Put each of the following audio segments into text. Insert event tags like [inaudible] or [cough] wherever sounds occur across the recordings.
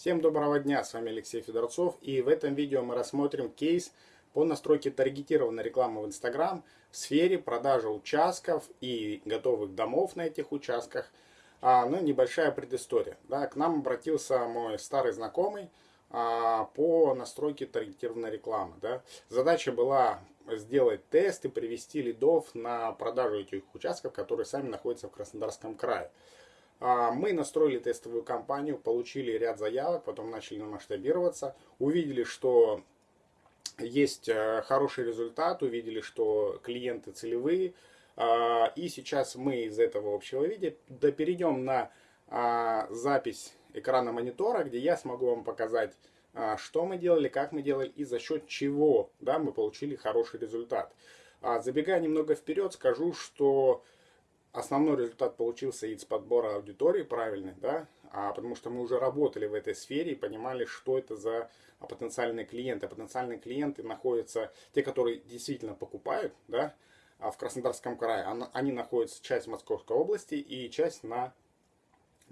Всем доброго дня, с вами Алексей Федорцов и в этом видео мы рассмотрим кейс по настройке таргетированной рекламы в Instagram в сфере продажи участков и готовых домов на этих участках. А, ну, небольшая предыстория. Да, к нам обратился мой старый знакомый а, по настройке таргетированной рекламы. Да. Задача была сделать тест и привести лидов на продажу этих участков, которые сами находятся в Краснодарском крае. А, мы настроили тестовую кампанию, получили ряд заявок, потом начали масштабироваться, увидели, что есть э, хороший результат, увидели, что клиенты целевые, а, и сейчас мы из этого общего видео да перейдем на а, запись экрана монитора, где я смогу вам показать, что мы делали, как мы делали и за счет чего да, мы получили хороший результат. Забегая немного вперед, скажу, что основной результат получился из подбора аудитории правильный, да, а потому что мы уже работали в этой сфере и понимали, что это за потенциальные клиенты. Потенциальные клиенты находятся, те, которые действительно покупают, да, а в Краснодарском крае, они находятся часть Московской области и часть на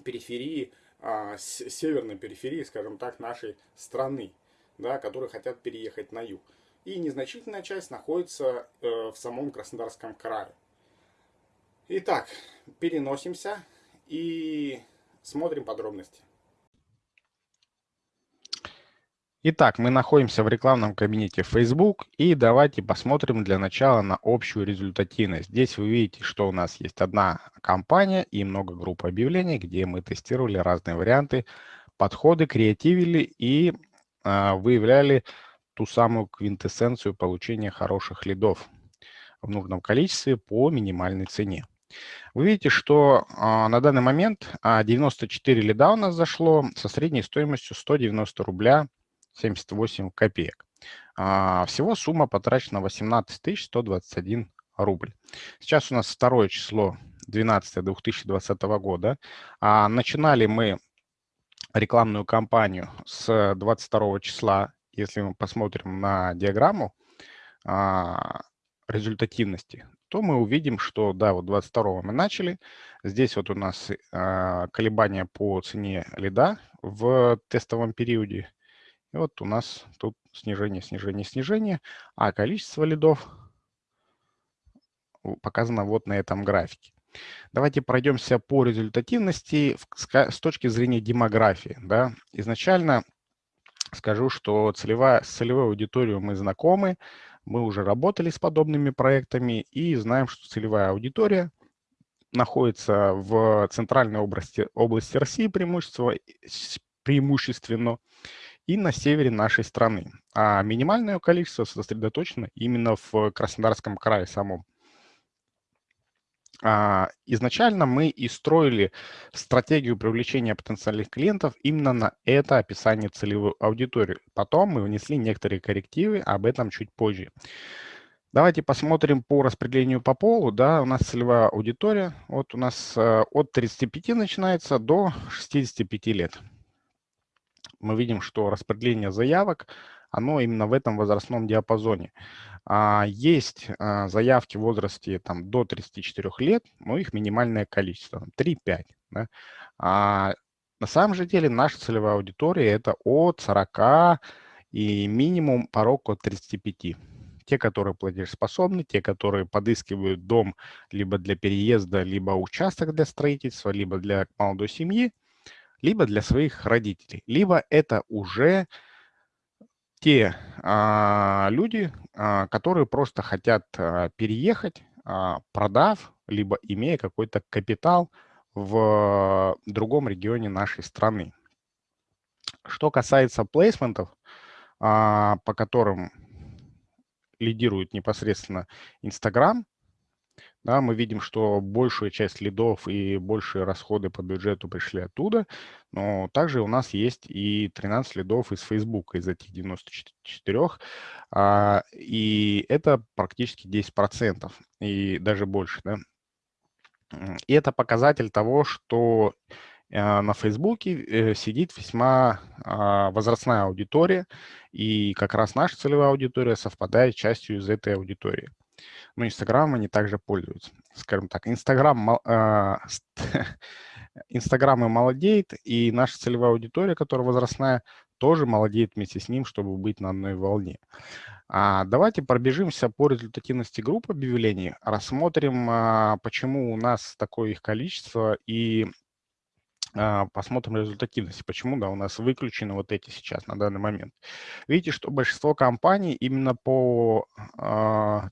периферии, а, северной периферии, скажем так, нашей страны, да, которые хотят переехать на юг. И незначительная часть находится э, в самом Краснодарском крае. Итак, переносимся и смотрим подробности. Итак, мы находимся в рекламном кабинете Facebook и давайте посмотрим для начала на общую результативность. Здесь вы видите, что у нас есть одна компания и много групп объявлений, где мы тестировали разные варианты, подходы, креативили и э, выявляли ту самую квинтэссенцию получения хороших лидов в нужном количестве по минимальной цене. Вы видите, что а, на данный момент а, 94 лида у нас зашло со средней стоимостью 190 рубля 78 копеек. А, всего сумма потрачена 18 121 рубль. Сейчас у нас второе число 12 2020 года. А, начинали мы рекламную кампанию с 22 числа. Если мы посмотрим на диаграмму а, результативности, то мы увидим, что да, вот 22 мы начали. Здесь вот у нас э, колебания по цене лида в тестовом периоде. И вот у нас тут снижение, снижение, снижение, а количество лидов показано вот на этом графике. Давайте пройдемся по результативности с точки зрения демографии. Да. Изначально скажу, что целевая, с целевой аудиторией мы знакомы, мы уже работали с подобными проектами и знаем, что целевая аудитория находится в центральной области, области России преимущество, преимущественно и на севере нашей страны. А минимальное количество сосредоточено именно в Краснодарском крае самом. А, изначально мы и строили стратегию привлечения потенциальных клиентов именно на это описание целевой аудитории. Потом мы внесли некоторые коррективы, об этом чуть позже. Давайте посмотрим по распределению по полу. Да, у нас целевая аудитория. Вот у нас э, от 35 начинается до 65 лет. Мы видим, что распределение заявок, оно именно в этом возрастном диапазоне. А, есть а, заявки в возрасте там, до 34 лет, но их минимальное количество, 3-5. Да? А на самом же деле наша целевая аудитория это от 40 и минимум порог от 35 те, которые платежеспособны, те, которые подыскивают дом либо для переезда, либо участок для строительства, либо для молодой семьи, либо для своих родителей, либо это уже те а, люди, а, которые просто хотят а, переехать, а, продав, либо имея какой-то капитал в другом регионе нашей страны. Что касается плейсментов, а, по которым лидирует непосредственно Инстаграм, да, мы видим, что большая часть лидов и большие расходы по бюджету пришли оттуда, но также у нас есть и 13 лидов из Facebook, из этих 94, а, и это практически 10%, и даже больше. Да? И это показатель того, что а, на Фейсбуке э, сидит весьма а, возрастная аудитория, и как раз наша целевая аудитория совпадает частью из этой аудитории. Но Инстаграм они также пользуются. Скажем так, Инстаграм, э, [laughs] Инстаграм и молодеет, и наша целевая аудитория, которая возрастная, тоже молодеет вместе с ним, чтобы быть на одной волне. А давайте пробежимся по результативности групп объявлений, рассмотрим, а, почему у нас такое их количество, и а, посмотрим результативность, почему да, у нас выключены вот эти сейчас на данный момент. Видите, что большинство компаний именно по а,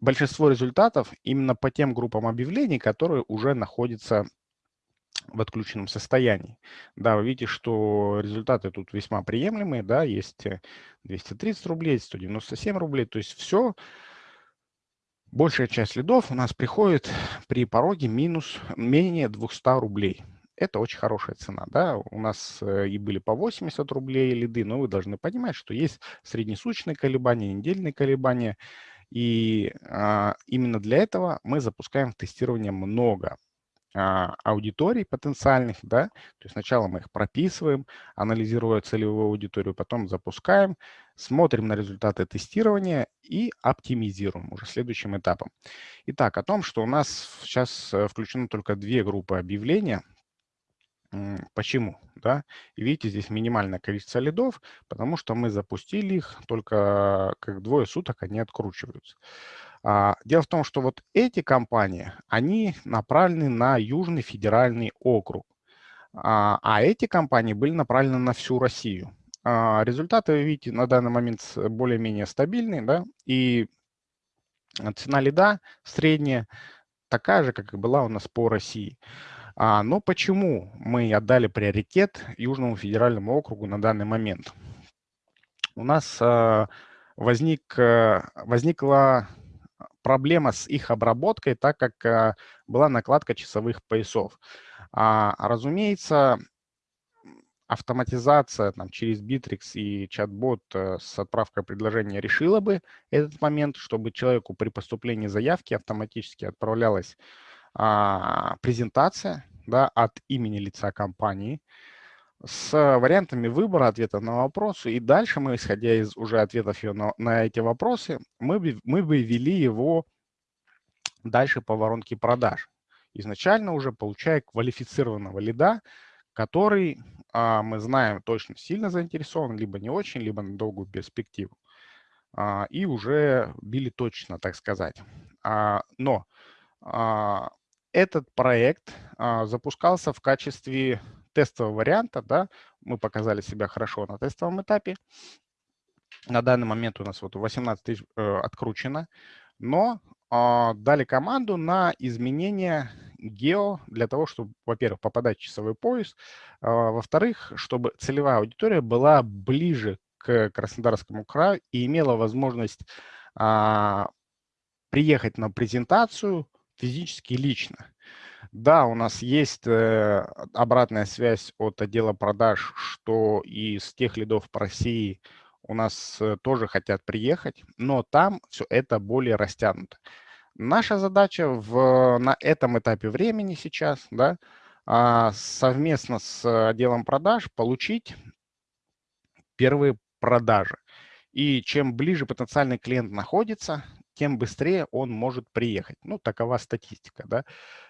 большинство результатов именно по тем группам объявлений, которые уже находятся в отключенном состоянии. Да, вы видите, что результаты тут весьма приемлемые, да, есть 230 рублей, 197 рублей, то есть все, большая часть лидов у нас приходит при пороге минус менее 200 рублей. Это очень хорошая цена, да, у нас э, и были по 80 рублей лиды, но вы должны понимать, что есть среднесуточные колебания, недельные колебания, и а, именно для этого мы запускаем в тестирование много а, аудиторий потенциальных, да, то есть сначала мы их прописываем, анализируя целевую аудиторию, потом запускаем, смотрим на результаты тестирования и оптимизируем уже следующим этапом. Итак, о том, что у нас сейчас э, включено только две группы объявления, Почему? Да? Видите, здесь минимальное количество лидов, потому что мы запустили их, только как двое суток они откручиваются. А, дело в том, что вот эти компании, они направлены на Южный федеральный округ, а, а эти компании были направлены на всю Россию. А, результаты, вы видите, на данный момент более-менее стабильные, да, и цена лида средняя такая же, как и была у нас по России. А, но почему мы отдали приоритет Южному федеральному округу на данный момент? У нас а, возник, э, возникла проблема с их обработкой, так как а, была накладка часовых поясов. А, разумеется, автоматизация там, через Bittrex и чат-бот э, с отправкой предложения решила бы этот момент, чтобы человеку при поступлении заявки автоматически отправлялась а, презентация да, от имени лица компании с вариантами выбора ответа на вопросы. И дальше мы, исходя из уже ответов на, на эти вопросы, мы, бы, мы бы ввели его дальше по воронке продаж. Изначально уже получая квалифицированного лида, который, а, мы знаем, точно сильно заинтересован, либо не очень, либо на долгую перспективу. А, и уже били точно, так сказать. А, но а, этот проект а, запускался в качестве тестового варианта. Да? Мы показали себя хорошо на тестовом этапе. На данный момент у нас вот 18 тысяч э, откручено, но э, дали команду на изменение гео для того, чтобы, во-первых, попадать в часовой пояс, э, во-вторых, чтобы целевая аудитория была ближе к Краснодарскому краю и имела возможность э, приехать на презентацию физически лично. Да, у нас есть э, обратная связь от отдела продаж, что из тех лидов по России у нас э, тоже хотят приехать, но там все это более растянуто. Наша задача в, на этом этапе времени сейчас, да, а, совместно с отделом продаж получить первые продажи. И чем ближе потенциальный клиент находится, тем быстрее он может приехать. Ну, такова статистика, да.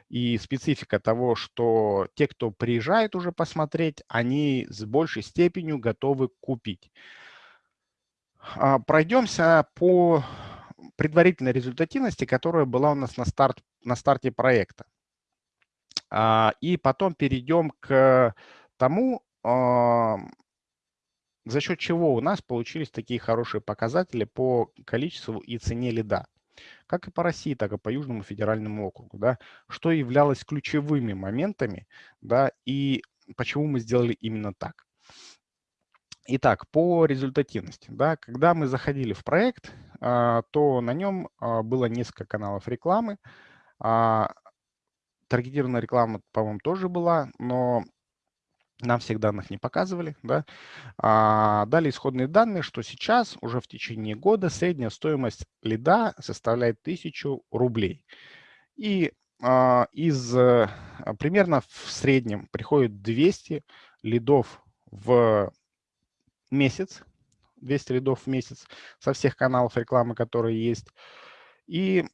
И специфика того, что те, кто приезжает уже посмотреть, они с большей степенью готовы купить. А, пройдемся по предварительной результативности, которая была у нас на, старт, на старте проекта. А, и потом перейдем к тому, а, за счет чего у нас получились такие хорошие показатели по количеству и цене лида. Как и по России, так и по Южному федеральному округу. Да, что являлось ключевыми моментами да, и почему мы сделали именно так. Итак, по результативности. Да, когда мы заходили в проект, а, то на нем а, было несколько каналов рекламы. А, таргетированная реклама, по-моему, тоже была, но нам всех данных не показывали. Да? А, дали исходные данные, что сейчас уже в течение года средняя стоимость лида составляет 1000 рублей. И а, из а, примерно в среднем приходит 200 лидов в месяц, 200 лидов в месяц со всех каналов рекламы, которые есть. И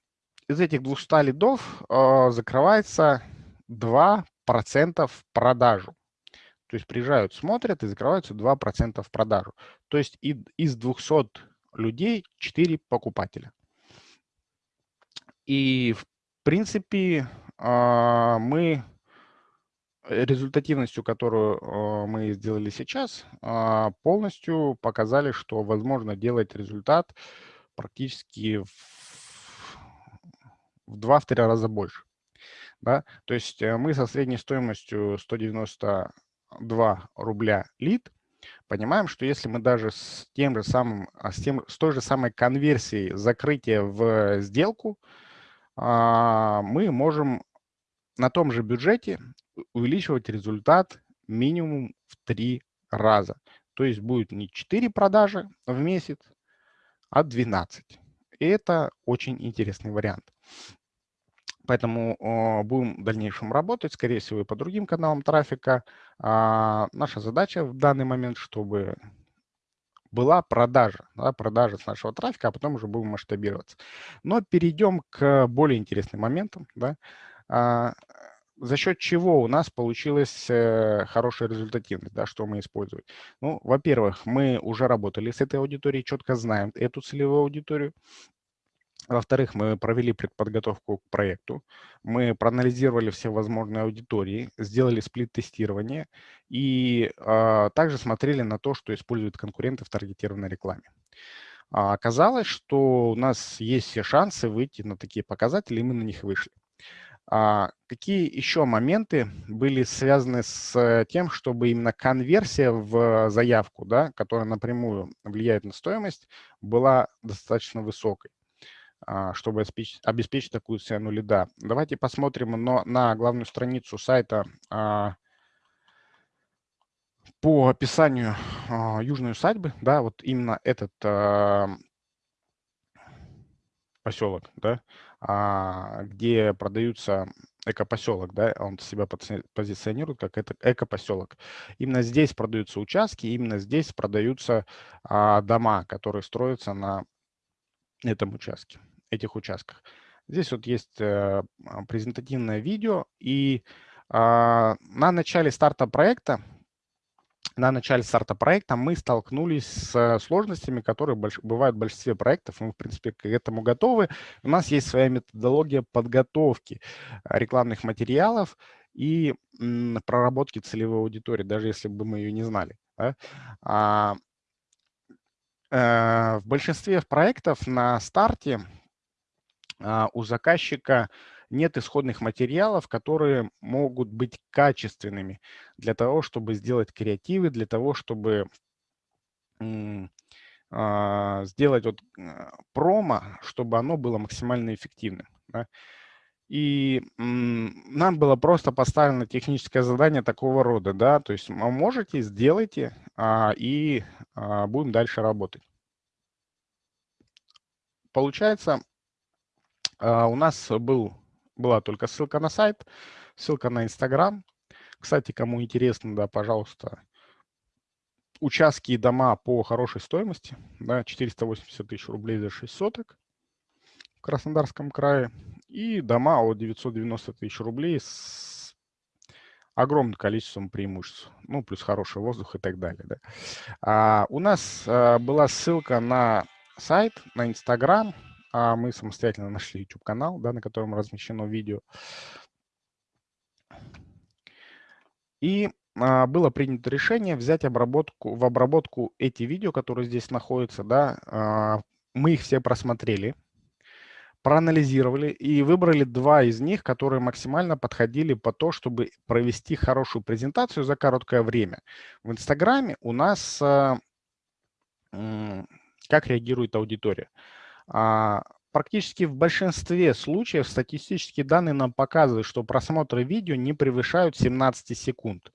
из этих 200 лидов э, закрывается 2 2% в продажу. То есть приезжают, смотрят и закрываются 2% в продажу. То есть из 200 людей 4 покупателя. И в принципе а, мы результативностью, которую а, мы сделали сейчас, а, полностью показали, что возможно делать результат практически в, в 2-3 раза больше. Да? То есть э, мы со средней стоимостью 192 рубля лид понимаем, что если мы даже с тем же самым, с, тем, с той же самой конверсией закрытия в сделку, мы можем на том же бюджете увеличивать результат минимум в три раза. То есть будет не 4 продажи в месяц, а 12. И это очень интересный вариант. Поэтому будем в дальнейшем работать, скорее всего, и по другим каналам трафика. А, наша задача в данный момент, чтобы была продажа, да, продажа с нашего трафика, а потом уже будем масштабироваться. Но перейдем к более интересным моментам. Да. А, за счет чего у нас получилась э, хорошая результативность, да, что мы используем. Ну, во-первых, мы уже работали с этой аудиторией, четко знаем эту целевую аудиторию. Во-вторых, мы провели предподготовку к проекту, мы проанализировали все возможные аудитории, сделали сплит-тестирование и э, также смотрели на то, что используют конкуренты в таргетированной рекламе. А оказалось, что у нас есть все шансы выйти на такие показатели, и мы на них вышли. А какие еще моменты были связаны с тем, чтобы именно конверсия в заявку, да, которая напрямую влияет на стоимость, была достаточно высокой, а, чтобы обеспечить, такую цену лида? Давайте посмотрим но на главную страницу сайта а, по описанию южной усадьбы, да, вот именно этот поселок, да, а, где продаются экопоселок, да, он себя позиционирует как это экопоселок. Именно здесь продаются участки, именно здесь продаются а, дома, которые строятся на этом участке, этих участках. Здесь вот есть а, презентативное видео, и а, на начале старта проекта на начале старта проекта мы столкнулись с сложностями, которые бывают в большинстве проектов. Мы, в принципе, к этому готовы. У нас есть своя методология подготовки э, рекламных материалов и проработки целевой аудитории, даже если бы мы ее не знали. Да? А, э, в большинстве проектов на старте а, у заказчика нет исходных материалов, которые могут быть качественными для того, чтобы сделать креативы, для того, чтобы а, сделать вот а, промо, чтобы оно было максимально эффективным. И нам было просто поставлено техническое задание такого рода, да, то есть можете, сделайте, а, и а, будем дальше работать. Получается, а, у нас был была только ссылка на сайт, ссылка на Инстаграм. Кстати, кому интересно, да, пожалуйста, участки и дома по хорошей стоимости, да, 480 тысяч рублей за 6 соток в Краснодарском крае и дома от 990 тысяч рублей с огромным количеством преимуществ, ну, плюс хороший воздух и так далее. Да. А, у нас а, была ссылка на сайт, на Инстаграм, а мы самостоятельно нашли YouTube-канал, да, на котором размещено видео. И а, было принято решение взять обработку, в обработку эти видео, которые здесь находятся. Да, а, мы их все просмотрели, проанализировали и выбрали два из них, которые максимально подходили по то, чтобы провести хорошую презентацию за короткое время. В Инстаграме у нас а, как реагирует аудитория. А, практически в большинстве случаев статистические данные нам показывают, что просмотры видео не превышают 17 секунд.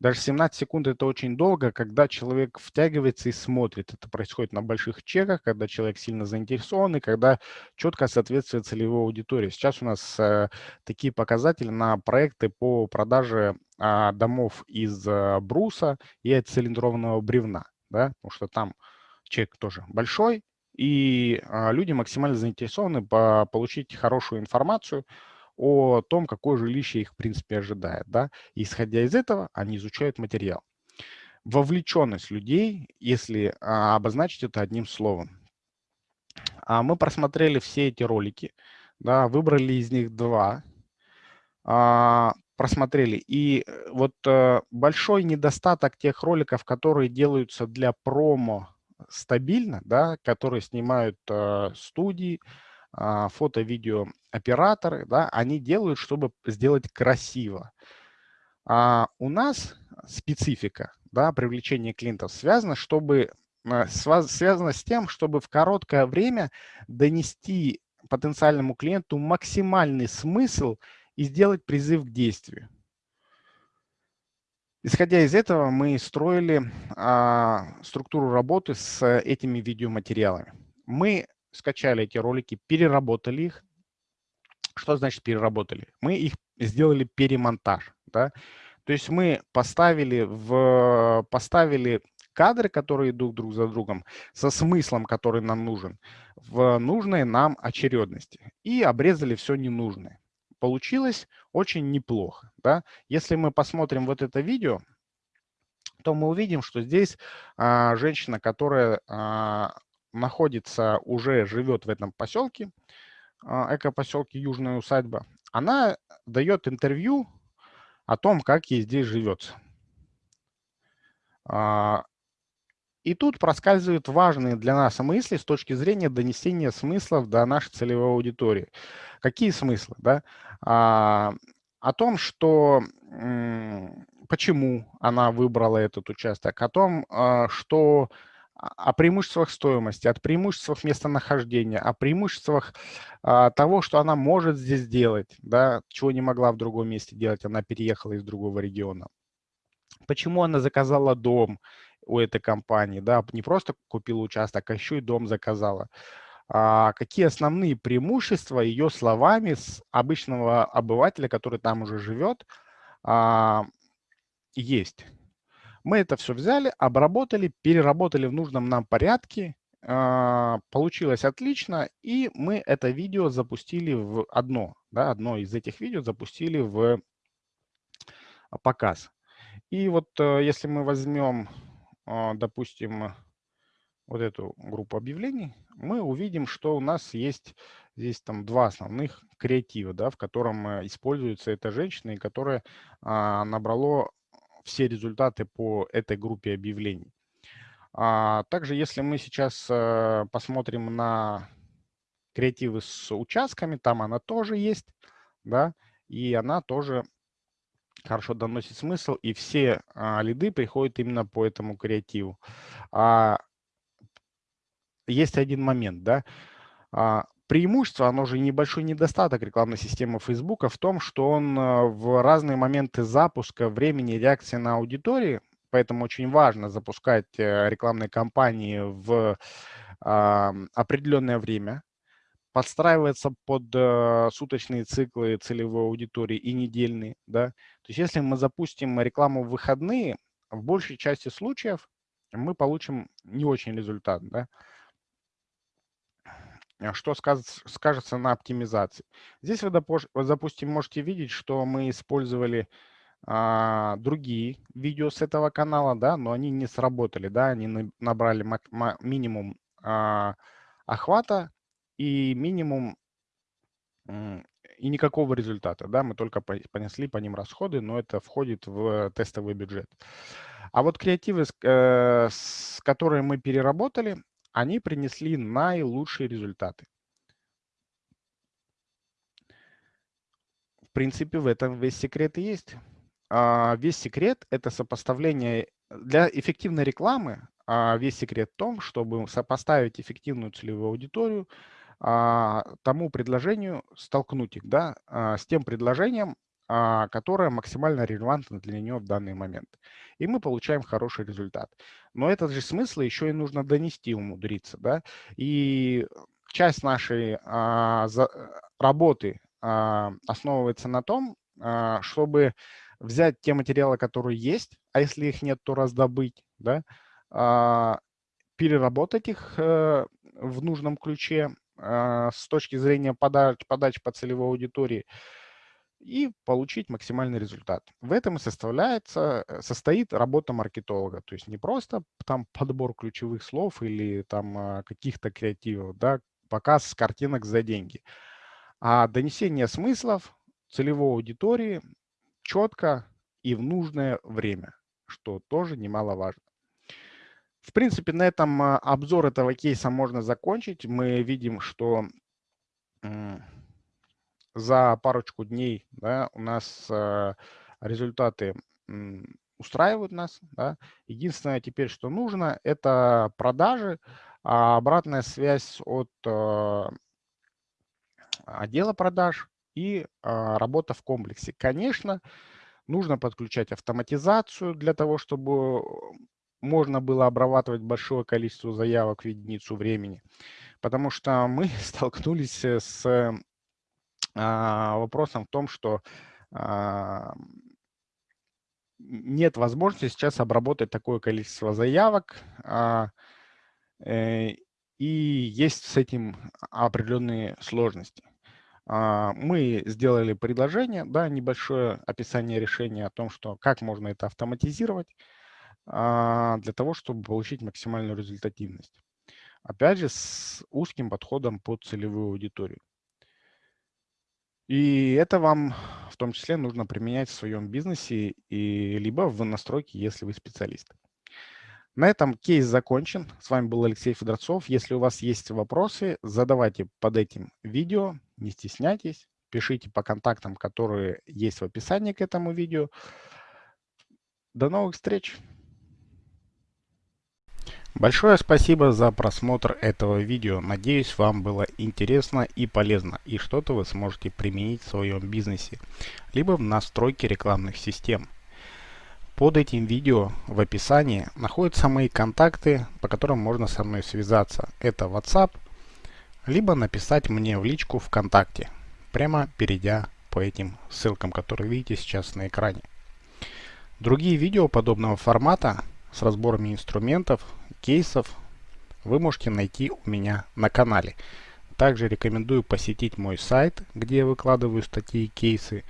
Даже 17 секунд – это очень долго, когда человек втягивается и смотрит. Это происходит на больших чеках, когда человек сильно заинтересован и когда четко соответствует целевой аудитории. Сейчас у нас э, такие показатели на проекты по продаже э, домов из э, бруса и цилиндрованного бревна. Да? Потому что там чек тоже большой, и а, люди максимально заинтересованы по получить хорошую информацию о том, какое жилище их, в принципе, ожидает. Да? Исходя из этого, они изучают материал. Вовлеченность людей, если а, обозначить это одним словом. А мы просмотрели все эти ролики, да, выбрали из них два, а, просмотрели. И э, вот а, большой недостаток тех роликов, которые делаются для промо стабильно, да, которые снимают а, студии, фото-видео операторы, да, они делают, чтобы сделать красиво. А у нас специфика да, привлечения клиентов связана, чтобы, а, связано с тем, чтобы в короткое время донести потенциальному клиенту максимальный смысл и сделать призыв к действию. Исходя из этого, мы строили а, структуру работы с этими видеоматериалами. Мы скачали эти ролики, переработали их. Что значит переработали? Мы их сделали перемонтаж. Да? То есть мы поставили, в, поставили кадры, которые идут друг за другом, со смыслом, который нам нужен, в нужной нам очередности. И обрезали все ненужное. Получилось очень неплохо. Да? Если мы посмотрим вот это видео, то мы увидим, что здесь а, женщина, которая а, находится, уже живет в этом поселке, а, эко-поселке Южная усадьба, она дает интервью о том, как ей здесь живется. А, и тут проскальзывают важные для нас мысли с точки зрения донесения смыслов до нашей целевой аудитории. Какие смыслы? Да? А, о том, что почему она выбрала этот участок, о том, что о преимуществах стоимости, о преимуществах местонахождения, о преимуществах а, того, что она может здесь делать, да, чего не могла в другом месте делать, она переехала из другого региона. Почему она заказала дом у этой компании, да, не просто купила участок, а еще и дом заказала. А, какие основные преимущества ее словами с обычного обывателя, который там уже живет, а, есть. Мы это все взяли, обработали, переработали в нужном нам порядке. А, получилось отлично, и мы это видео запустили в одно, да, одно из этих видео запустили в показ. И вот э, если мы возьмем, а, допустим, вот эту группу объявлений, мы увидим, что у нас есть здесь там два основных креатива, да, в котором э, используется эта женщина, и которая а, все результаты по этой группе объявлений. А также, если мы сейчас э, посмотрим на креативы с участками, там она тоже есть, да, и она тоже хорошо доносит смысл, и все а, лиды приходят именно по этому креативу. А, есть один момент, да, преимущество, оно же небольшой недостаток рекламной системы Facebook в том, что он э, в разные моменты запуска, времени, реакции на аудитории, поэтому очень важно запускать э, рекламные кампании в определенное время, подстраивается под э, суточные циклы целевой аудитории и недельные. Да? То есть если мы запустим рекламу в выходные, в большей части случаев мы получим не очень результат. Да? А что скажется на оптимизации. Здесь вы, допустим, можете видеть, что мы использовали а, другие видео с этого канала, да, но они не сработали, да, они набрали минимум а, охвата и минимум и никакого результата, да, мы только понесли по ним расходы, но это входит в тестовый бюджет. А вот креативы, э, с которые мы переработали, они принесли наилучшие результаты. В принципе, в этом весь секрет и есть. А, весь секрет – это сопоставление для эффективной рекламы. А, весь секрет в том, чтобы сопоставить эффективную целевую аудиторию а, тому предложению, столкнуть их да, с тем предложением, которая максимально релевантна для нее в данный момент. И мы получаем хороший результат. Но этот же смысл еще и нужно донести, умудриться. Да? И часть нашей а, работы а, основывается на том, а, чтобы взять те материалы, которые есть, а если их нет, то раздобыть, да? а, переработать их а, в нужном ключе а, с точки зрения подач, подач по целевой аудитории, и получить максимальный результат. В этом и составляется, э, состоит работа маркетолога. То есть не просто там подбор ключевых слов или там а, каких-то креативов, да, показ картинок за деньги, а донесение смыслов целевой аудитории четко и в нужное время, что тоже немаловажно. В принципе, на этом а, обзор этого кейса можно закончить. Мы видим, что за парочку дней да, у нас э, результаты устраивают нас. Да. Единственное теперь, что нужно, это продажи, а обратная связь от э, отдела продаж и а, работа в комплексе. Конечно, нужно подключать автоматизацию для того, чтобы можно было обрабатывать большое количество заявок в единицу времени. Потому что мы [laughs] столкнулись с а, вопросом в том, что а, нет возможности сейчас обработать такое количество заявок, а, э, и есть с этим определенные сложности. Мы сделали предложение, да, небольшое описание решения о том, что как можно это автоматизировать для того, чтобы получить максимальную результативность. Опять же, с узким подходом под целевую аудиторию. И это вам в том числе нужно применять в своем бизнесе и либо в настройке, если вы специалист. На этом кейс закончен. С вами был Алексей Федорцов. Если у вас есть вопросы, задавайте под этим видео, не стесняйтесь, пишите по контактам, которые есть в описании к этому видео. До новых встреч! Большое спасибо за просмотр этого видео. Надеюсь, вам было интересно и полезно, и что-то вы сможете применить в своем бизнесе, либо в настройке рекламных систем. Под этим видео в описании находятся мои контакты, по которым можно со мной связаться. Это WhatsApp, либо написать мне в личку ВКонтакте, прямо перейдя по этим ссылкам, которые видите сейчас на экране. Другие видео подобного формата с разборами инструментов кейсов вы можете найти у меня на канале. Также рекомендую посетить мой сайт, где я выкладываю статьи и кейсы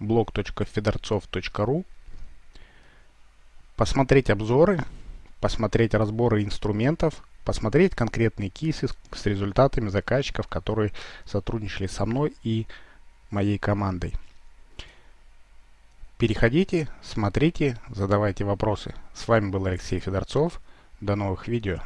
blog.fedorцов.ru посмотреть обзоры, посмотреть разборы инструментов, посмотреть конкретные кейсы с результатами заказчиков, которые сотрудничали со мной и моей командой. Переходите, смотрите, задавайте вопросы. С вами был Алексей Федорцов. До новых видео.